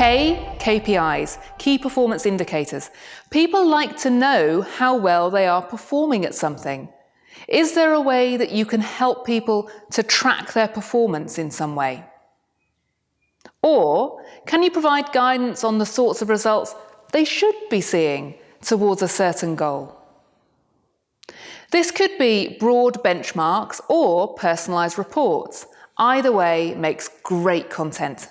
K, KPIs, key performance indicators. People like to know how well they are performing at something. Is there a way that you can help people to track their performance in some way? Or can you provide guidance on the sorts of results they should be seeing towards a certain goal? This could be broad benchmarks or personalised reports. Either way makes great content.